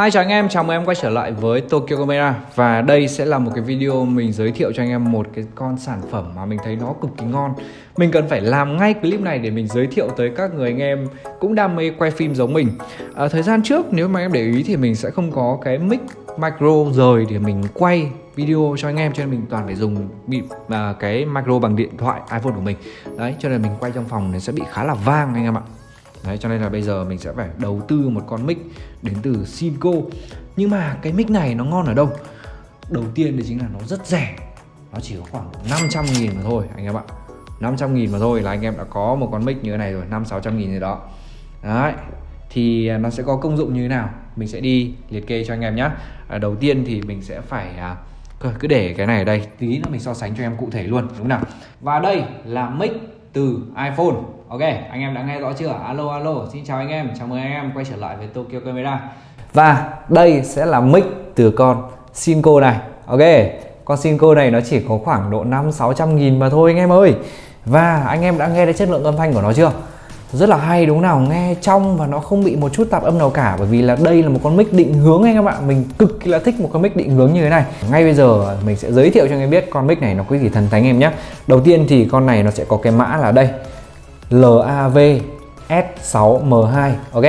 Hi chào anh em, chào mừng em quay trở lại với Tokyo Camera. Và đây sẽ là một cái video mình giới thiệu cho anh em một cái con sản phẩm mà mình thấy nó cực kỳ ngon. Mình cần phải làm ngay clip này để mình giới thiệu tới các người anh em cũng đam mê quay phim giống mình. À, Thời gian trước nếu mà em để ý thì mình sẽ không có cái mic micro rời để mình quay video cho anh em Cho nên mình toàn phải dùng bị à, cái micro bằng điện thoại iPhone của mình. Đấy, cho nên mình quay trong phòng nó sẽ bị khá là vang anh em ạ. Đấy cho nên là bây giờ mình sẽ phải đầu tư một con mic đến từ Sinco Nhưng mà cái mic này nó ngon ở đâu? Đầu tiên thì chính là nó rất rẻ. Nó chỉ có khoảng 500 nghìn mà thôi anh em ạ. 500 nghìn mà thôi là anh em đã có một con mic như thế này rồi 5-600 nghìn gì đó. Đấy Thì nó sẽ có công dụng như thế nào? Mình sẽ đi liệt kê cho anh em nhé à, Đầu tiên thì mình sẽ phải à, cứ để cái này ở đây Tí nữa mình so sánh cho em cụ thể luôn đúng không nào? Và đây là mic từ iPhone. Ok, anh em đã nghe rõ chưa? Alo alo, xin chào anh em, chào mừng anh em quay trở lại với Tokyo Camera. Và đây sẽ là mic từ con Sinco này. Ok, con Sinco này nó chỉ có khoảng độ 5-600 nghìn mà thôi anh em ơi. Và anh em đã nghe thấy chất lượng âm thanh của nó chưa? Rất là hay đúng nào, nghe trong và nó không bị một chút tạp âm nào cả. Bởi vì là đây là một con mic định hướng anh các bạn Mình cực kỳ là thích một con mic định hướng như thế này. Ngay bây giờ mình sẽ giới thiệu cho anh em biết con mic này nó có gì thần thánh em nhé. Đầu tiên thì con này nó sẽ có cái mã là đây. LAV S6M2 ok?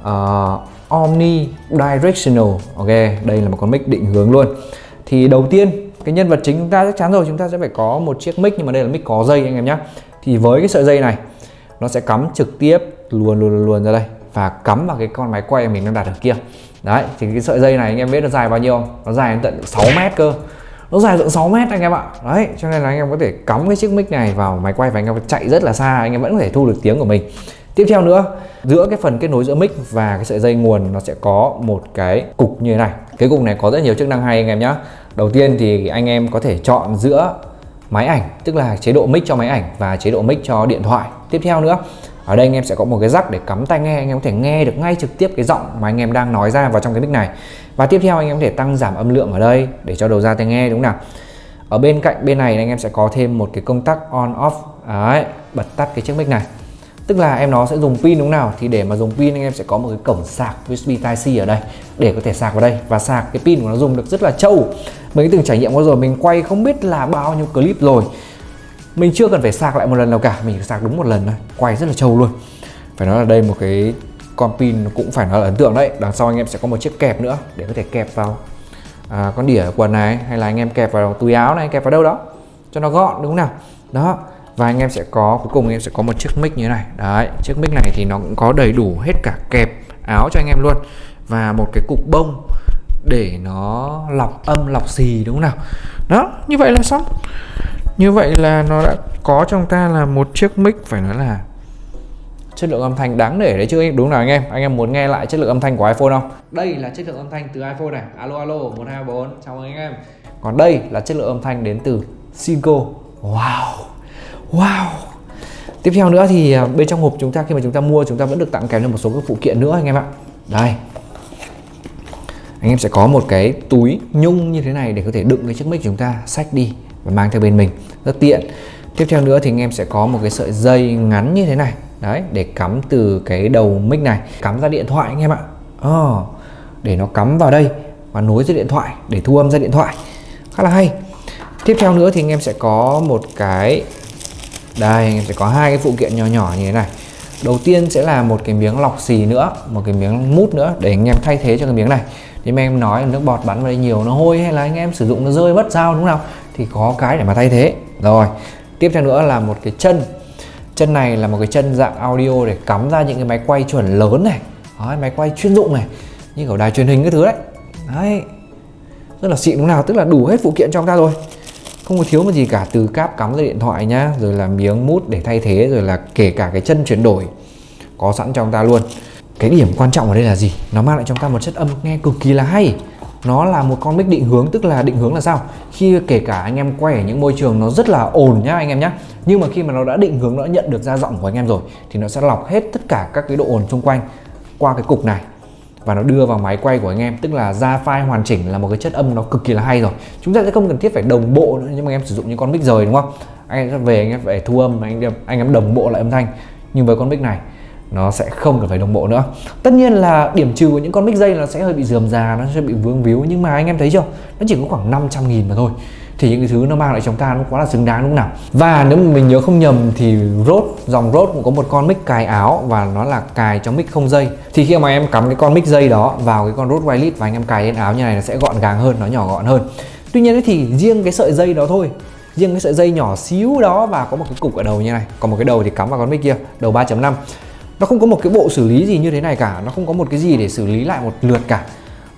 Uh, Omni Directional ok? Đây là một con mic định hướng luôn. Thì đầu tiên cái nhân vật chính chúng ta chắc chắn rồi. Chúng ta sẽ phải có một chiếc mic nhưng mà đây là mic có dây anh em nhé. Thì với cái sợi dây này nó sẽ cắm trực tiếp luôn luôn luôn ra đây. Và cắm vào cái con máy quay mình đang đặt ở kia. Đấy, thì cái sợi dây này anh em biết nó dài bao nhiêu không? nó dài đến tận 6 mét cơ. Nó dài tận 6 mét anh em ạ. Đấy, cho nên là anh em có thể cắm cái chiếc mic này vào máy quay và anh em chạy rất là xa. Anh em vẫn có thể thu được tiếng của mình. Tiếp theo nữa, giữa cái phần kết nối giữa mic và cái sợi dây nguồn, nó sẽ có một cái cục như thế này. Cái cục này có rất nhiều chức năng hay anh em nhé đầu tiên thì anh em có thể chọn giữa máy ảnh, tức là chế độ mic cho máy ảnh và chế độ mic cho điện thoại. Tiếp theo nữa, ở đây anh em sẽ có một cái rắc để cắm tai nghe, anh em có thể nghe được ngay trực tiếp cái giọng mà anh em đang nói ra vào trong cái mic này. Và tiếp theo anh em có thể tăng giảm âm lượng ở đây để cho đầu ra tai nghe, đúng không nào? Ở bên cạnh bên này anh em sẽ có thêm một cái công tắc on, off. Đấy, bật tắt cái chiếc mic này. Tức là em nó sẽ dùng pin, đúng nào? Thì để mà dùng pin anh em sẽ có một cái cổng sạc USB Type-C ở đây để có thể sạc vào đây. Và sạc cái pin của nó dùng được rất là trâu mình từng trải nghiệm qua rồi mình quay không biết là bao nhiêu clip rồi. Mình chưa cần phải sạc lại một lần nào cả mình chỉ sạc đúng một lần thôi. Quay rất là trâu luôn. Phải nói là đây một cái con pin cũng phải nói là ấn tượng đấy. Đằng sau anh em sẽ có một chiếc kẹp nữa để có thể kẹp vào. À, con đĩa quần này hay là anh em kẹp vào túi áo này kẹp vào đâu đó cho nó gọn đúng không nào? Đó và anh em sẽ có cuối cùng anh em sẽ có một chiếc mic như thế này. Đấy chiếc mic này thì nó cũng có đầy đủ hết cả kẹp áo cho anh em luôn. Và một cái cục bông để nó lọc âm, lọc xì, đúng không nào? Đó, như vậy là xong. Như vậy là nó đã có trong ta là một chiếc mic phải nói là chất lượng âm thanh đáng để đấy chứ. Đúng không nào anh em? Anh em muốn nghe lại chất lượng âm thanh của iPhone không? Đây là chất lượng âm thanh từ iPhone này. Alo alo 124 chào mừng anh em. Còn đây là chất lượng âm thanh đến từ Sinco wow! Wow! Tiếp theo nữa thì à, bên trong hộp chúng ta, khi mà chúng ta mua, chúng ta vẫn được tặng kèm thêm một số các phụ kiện nữa anh em ạ. Đây anh em sẽ có một cái túi nhung như thế này để có thể đựng cái chiếc mic chúng ta sách đi và mang theo bên mình. Rất tiện. Tiếp theo nữa thì anh em sẽ có một cái sợi dây ngắn như thế này. Đấy để cắm từ cái đầu mic này. Cắm ra điện thoại anh em ạ. Oh, để nó cắm vào đây và nối ra điện thoại để thu âm ra điện thoại. Khá là hay. Tiếp theo nữa thì anh em sẽ có một cái đây anh em sẽ có hai cái phụ kiện nhỏ nhỏ như thế này đầu tiên sẽ là một cái miếng lọc xì nữa một cái miếng mút nữa để anh em thay thế cho cái miếng này. Thì em nói là nước bọt bắn vào đây nhiều nó hôi hay là anh em sử dụng nó rơi mất sao đúng không thì có cái để mà thay thế. Rồi tiếp theo nữa là một cái chân. Chân này là một cái chân dạng audio để cắm ra những cái máy quay chuẩn lớn này. Đó, máy quay chuyên dụng này như kiểu đài truyền hình cái thứ đấy. Đấy rất là xịn đúng nào? Tức là đủ hết phụ kiện trong ta rồi không có thiếu một gì cả, từ cáp cắm ra điện thoại nhá, rồi là miếng mút để thay thế, rồi là kể cả cái chân chuyển đổi, có sẵn trong ta luôn. Cái điểm quan trọng ở đây là gì? Nó mang lại trong ta một chất âm nghe cực kỳ là hay. Nó là một con mic định hướng, tức là định hướng là sao? Khi kể cả anh em quay ở những môi trường nó rất là ồn nhá anh em nhá, nhưng mà khi mà nó đã định hướng, nó đã nhận được ra giọng của anh em rồi, thì nó sẽ lọc hết tất cả các cái độ ồn xung quanh qua cái cục này và nó đưa vào máy quay của anh em, tức là ra file hoàn chỉnh là một cái chất âm nó cực kỳ là hay rồi. Chúng ta sẽ không cần thiết phải đồng bộ nữa, nhưng mà em sử dụng những con mic rời, đúng không? Anh em về, anh em phải thu âm, anh em anh em đồng bộ lại âm thanh. Nhưng với con mic này, nó sẽ không cần phải đồng bộ nữa. Tất nhiên là điểm trừ của những con mic dây nó sẽ hơi bị dườm già, nó sẽ bị vướng víu, nhưng mà anh em thấy chưa? Nó chỉ có khoảng 500 nghìn mà thôi thì những cái thứ nó mang lại cho chúng ta nó quá là xứng đáng đúng không nào. Và nếu mà mình nhớ không nhầm thì rốt, dòng rốt cũng có một con mic cài áo và nó là cài cho mic không dây. Thì khi mà em cắm cái con mic dây đó vào cái con rốt Wireless và anh em cài lên áo như này nó sẽ gọn gàng hơn, nó nhỏ gọn hơn. Tuy nhiên thì riêng cái sợi dây đó thôi, riêng cái sợi dây nhỏ xíu đó và có một cái cục ở đầu như này. Còn một cái đầu thì cắm vào con mic kia, đầu 3.5 nó không có một cái bộ xử lý gì như thế này cả, nó không có một cái gì để xử lý lại một lượt cả.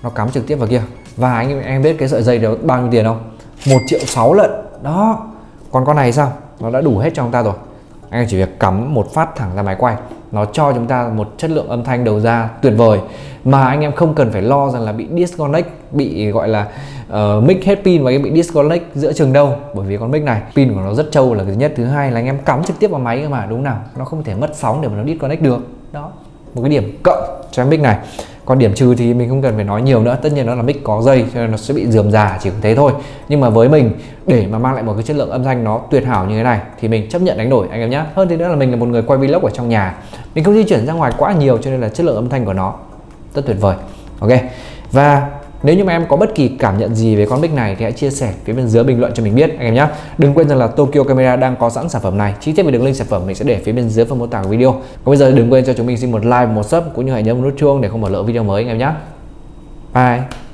Nó cắm trực tiếp vào kia. Và anh em biết cái sợi dây đó bao nhiêu tiền không? 1 triệu 6 lận. Đó. Còn con này sao? Nó đã đủ hết cho chúng ta rồi. Anh em chỉ việc cắm một phát thẳng ra máy quay. Nó cho chúng ta một chất lượng âm thanh đầu ra tuyệt vời. Mà anh em không cần phải lo rằng là bị disconnect bị gọi là uh, mic hết pin và cái bị disconnect giữa trường đâu. Bởi vì con mic này pin của nó rất trâu là thứ nhất. Thứ hai là anh em cắm trực tiếp vào máy cơ mà đúng nào? Nó không thể mất sóng để mà nó disconnect được. Đó. Một cái điểm cộng cho mic này còn điểm trừ thì mình không cần phải nói nhiều nữa, tất nhiên nó là mic có dây cho nên nó sẽ bị dườm già, chỉ có thế thôi. Nhưng mà với mình, để mà mang lại một cái chất lượng âm thanh nó tuyệt hảo như thế này, thì mình chấp nhận đánh đổi, anh em nhé. Hơn thế nữa là mình là một người quay vlog ở trong nhà. Mình không di chuyển ra ngoài quá nhiều cho nên là chất lượng âm thanh của nó rất tuyệt vời. Ok. Và nếu như mà em có bất kỳ cảm nhận gì về con mic này thì hãy chia sẻ phía bên dưới bình luận cho mình biết anh em nhé. Đừng quên rằng là Tokyo Camera đang có sẵn sản phẩm này. Chi tiết về đường link sản phẩm mình sẽ để phía bên dưới phần mô tả của video. Còn bây giờ đừng quên cho chúng mình xin một like, một sub cũng như hãy nhấn nút chuông để không bỏ lỡ video mới anh em nhé. Bye.